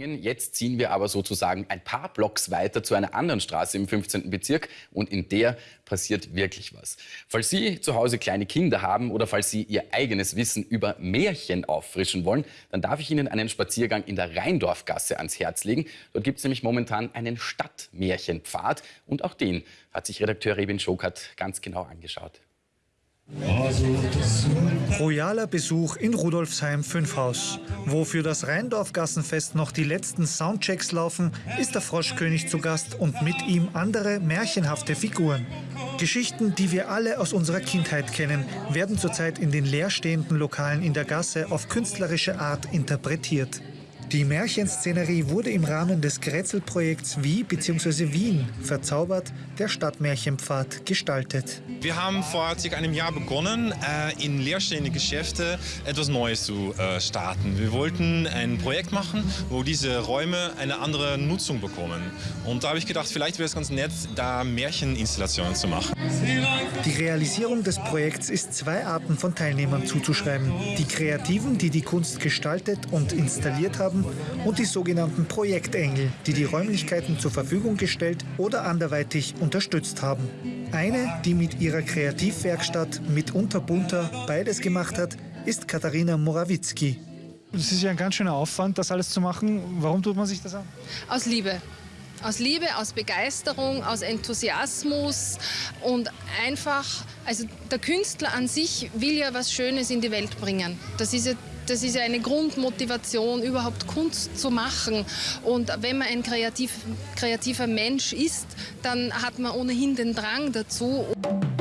Jetzt ziehen wir aber sozusagen ein paar Blocks weiter zu einer anderen Straße im 15. Bezirk und in der passiert wirklich was. Falls Sie zu Hause kleine Kinder haben oder falls Sie Ihr eigenes Wissen über Märchen auffrischen wollen, dann darf ich Ihnen einen Spaziergang in der Rheindorfgasse ans Herz legen. Dort gibt es nämlich momentan einen Stadtmärchenpfad und auch den hat sich Redakteur Rebin Schokert ganz genau angeschaut. Royaler Besuch in Rudolfsheim 5 Haus. Wo für das Rheindorfgassenfest noch die letzten Soundchecks laufen, ist der Froschkönig zu Gast und mit ihm andere märchenhafte Figuren. Geschichten, die wir alle aus unserer Kindheit kennen, werden zurzeit in den leerstehenden Lokalen in der Gasse auf künstlerische Art interpretiert. Die Märchenszenerie wurde im Rahmen des Grätzelprojekts Wie bzw. Wien verzaubert, der Stadtmärchenpfad gestaltet. Wir haben vor circa einem Jahr begonnen, äh, in leerstehende Geschäfte etwas Neues zu äh, starten. Wir wollten ein Projekt machen, wo diese Räume eine andere Nutzung bekommen. Und da habe ich gedacht, vielleicht wäre es ganz nett, da Märcheninstallationen zu machen. Die Realisierung des Projekts ist zwei Arten von Teilnehmern zuzuschreiben. Die Kreativen, die die Kunst gestaltet und installiert haben, haben und die sogenannten Projektengel, die die Räumlichkeiten zur Verfügung gestellt oder anderweitig unterstützt haben. Eine, die mit ihrer Kreativwerkstatt mitunter bunter beides gemacht hat, ist Katharina Morawitzki. Es ist ja ein ganz schöner Aufwand, das alles zu machen. Warum tut man sich das an? Aus Liebe. Aus Liebe, aus Begeisterung, aus Enthusiasmus und einfach, also der Künstler an sich will ja was Schönes in die Welt bringen. Das ist ja das ist eine Grundmotivation, überhaupt Kunst zu machen. Und wenn man ein kreativ, kreativer Mensch ist, dann hat man ohnehin den Drang dazu.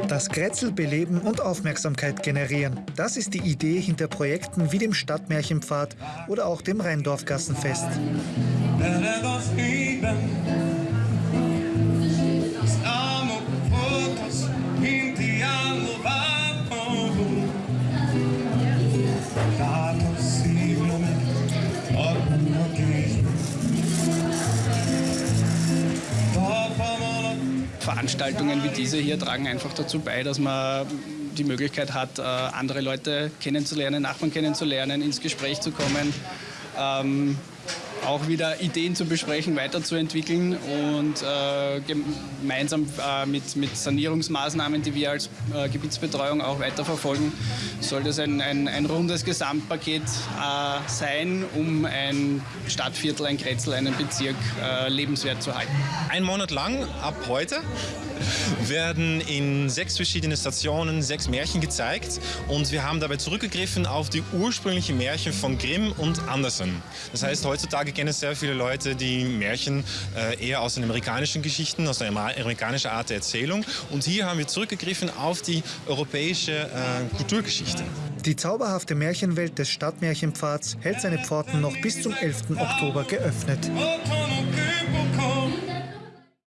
Das Grätzl beleben und Aufmerksamkeit generieren. Das ist die Idee hinter Projekten wie dem Stadtmärchenpfad oder auch dem Rheindorfgassenfest. Veranstaltungen wie diese hier tragen einfach dazu bei, dass man die Möglichkeit hat, äh, andere Leute kennenzulernen, Nachbarn kennenzulernen, ins Gespräch zu kommen. Auch wieder Ideen zu besprechen, weiterzuentwickeln und äh, gemeinsam äh, mit, mit Sanierungsmaßnahmen, die wir als äh, Gebietsbetreuung auch weiterverfolgen, soll das ein, ein, ein rundes Gesamtpaket äh, sein, um ein Stadtviertel, ein Kretzel, einen Bezirk äh, lebenswert zu halten. Ein Monat lang, ab heute, werden in sechs verschiedenen Stationen sechs Märchen gezeigt und wir haben dabei zurückgegriffen auf die ursprünglichen Märchen von Grimm und Andersen. Das heißt, heutzutage kennen sehr viele Leute die Märchen äh, eher aus den amerikanischen Geschichten, aus der amerikanischen Art der Erzählung und hier haben wir zurückgegriffen auf die europäische äh, Kulturgeschichte. Die zauberhafte Märchenwelt des Stadtmärchenpfads hält seine Pforten noch bis zum 11. Oktober geöffnet.